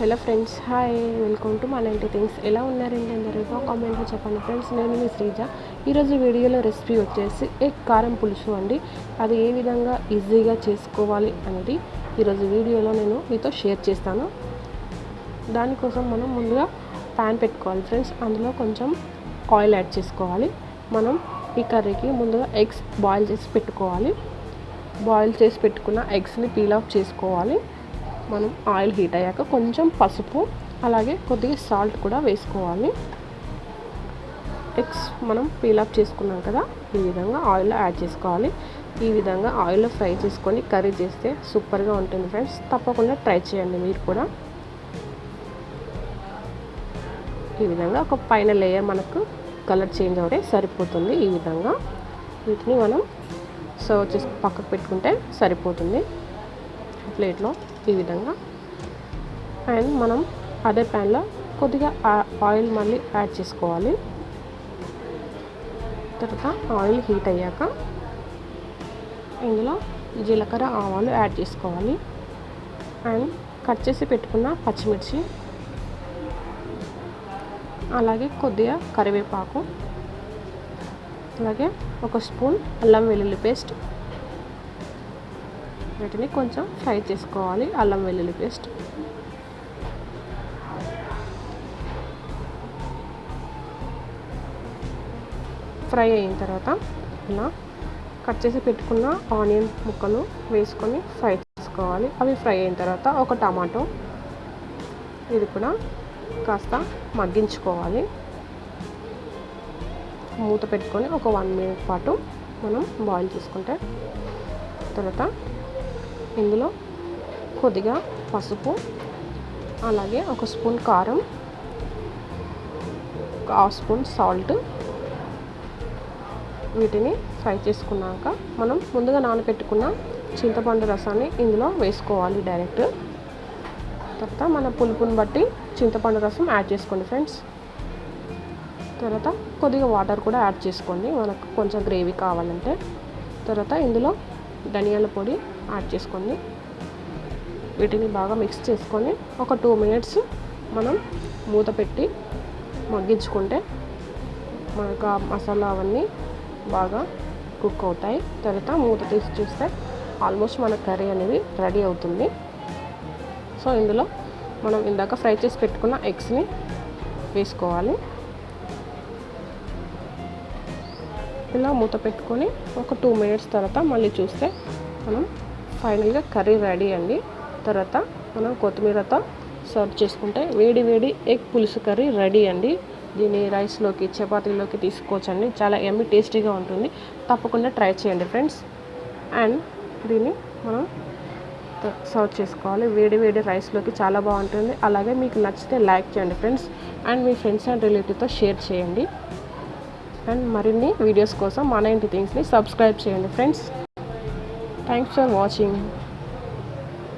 Hello friends hi welcome to మన ఇంటి things. ఎలా ఉన్నారండి అందరూ? కామెంట్లో చెప్పండి ఫ్రెండ్స్. నేను మీ శ్రీజ. ఈరోజు వీడియోలో రెసిపీ వచ్చేసి ఎగ్ కారం పులుసు అండి. అది ఏ విధంగా ఈజీగా చేసుకోవాలి అనేది ఈరోజు వీడియోలో నేను మీతో షేర్ చేస్తాను. దానికోసం మనం ముందుగా ప్యాన్ పెట్టుకోవాలి ఫ్రెండ్స్. అందులో కొంచెం ఆయిల్ యాడ్ చేసుకోవాలి. మనం ఈ కర్రీకి ముందుగా ఎగ్స్ బాయిల్ చేసి పెట్టుకోవాలి. బాయిల్ చేసి పెట్టుకున్న ఎగ్స్ని పీల్ ఆఫ్ చేసుకోవాలి. మనం ఆయిల్ హీట్ అయ్యాక కొంచెం పసుపు అలాగే కొద్దిగా సాల్ట్ కూడా వేసుకోవాలి. ఎగ్స్ మనం పీలప్ చేసుకున్నాం కదా ఈ విధంగా ఆయిల్లో యాడ్ చేసుకోవాలి. ఈ విధంగా ఆయిల్లో ఫ్రై చేసుకొని కర్రీ చేస్తే సూపర్గా ఉంటుంది ఫ్రెండ్స్. తప్పకుండా ట్రై చేయండి మీరు కూడా. ఈ విధంగా ఒక పైన లేయర్ మనకు కలర్ చేంజ్ అవుతే సరిపోతుంది ఈ విధంగా. వీటిని మనం సర్వ్ చేసి పక్కకు పెట్టుకుంటే సరిపోతుంది. ప్లేట్లో ఈ విధంగా. అండ్ మనం అదే ప్యాన్లో కొద్దిగా ఆయిల్ మళ్ళీ యాడ్ చేసుకోవాలి. తర్వాత ఆయిల్ హీట్ అయ్యాక ఇందులో జీలకర్ర ఆవాలు యాడ్ చేసుకోవాలి. అండ్ కట్ చేసి పెట్టుకున్న పచ్చిమిర్చి. అలాగే కొద్దిగా కరివేపాకు. అలాగే ఒక స్పూన్ అల్లం వెల్లుల్లి పేస్ట్. వీటిని కొంచెం ఫ్రై చేసుకోవాలి. అల్లం వెల్లుల్లి పేస్ట్. ఫ్రై అయిన తర్వాత ఇలా కట్ చేసి పెట్టుకున్న ఆనియన్ ముక్కలు వేసుకొని ఫ్రై చేసుకోవాలి. అవి ఫ్రై అయిన తర్వాత ఒక టమాటో ఇది కూడా కాస్త మగ్గించుకోవాలి. మూత పెట్టుకొని ఒక వన్ మినిట్ పాటు మనం బాయిల్ చేసుకుంటే తర్వాత ఇందులో కొద్దిగా పసుపు అలాగే ఒక స్పూన్ కారం ఒక హాఫ్ స్పూన్ సాల్ట్ వీటిని ఫ్రై చేసుకున్నాక మనం ముందుగా నానబెట్టుకున్న చింతపండు రసాన్ని ఇందులో వేసుకోవాలి డైరెక్ట్. తర్వాత మన పులుపుని బట్టి చింతపండు రసం యాడ్ చేసుకోండి ఫ్రెండ్స్. తర్వాత కొద్దిగా వాటర్ కూడా యాడ్ చేసుకోండి మనకు కొంచెం గ్రేవీ కావాలంటే. తర్వాత ఇందులో ధనియాల పొడి యాడ్ చేసుకోండి వీటిని బాగా మిక్స్ చేసుకొని ఒక టూ మినిట్స్ మనం మూత పెట్టి మగ్గించుకుంటే మనకు ఆ మసాలా అవన్నీ బాగా కుక్ అవుతాయి. తర్వాత మూత తీసి చూస్తే ఆల్మోస్ట్ మన కర్రీ అనేది రెడీ అవుతుంది. సో ఇందులో మనం ఇందాక ఫ్రై చేసి పెట్టుకున్న ఎగ్స్ని వేసుకోవాలి. ఇలా మూత పెట్టుకొని ఒక టూ మినిట్స్ తర్వాత మళ్ళీ చూస్తే మనం ఫైనల్గా కర్రీ రెడీ అండి. తర్వాత మనం కొత్తిమీరతో సర్వ్ చేసుకుంటే వేడి వేడి ఎగ్ పులుసు కర్రీ రెడీ అండి. దీన్ని రైస్లోకి చపాతీలోకి తీసుకోవచ్చండి. చాలా ఎమ్మి టేస్టీగా ఉంటుంది. తప్పకుండా ట్రై చేయండి ఫ్రెండ్స్. అండ్ దీన్ని మనం సర్వ్ చేసుకోవాలి. వేడి వేడి రైస్లోకి చాలా బాగుంటుంది. అలాగే మీకు నచ్చితే లైక్ చేయండి ఫ్రెండ్స్. అండ్ మీ ఫ్రెండ్స్ అండ్ రిలేటివ్తో షేర్ చేయండి. అండ్ మరిన్ని వీడియోస్ కోసం మన ఇంటి థింగ్స్ని సబ్స్క్రైబ్ చేయండి ఫ్రెండ్స్. Thanks for watching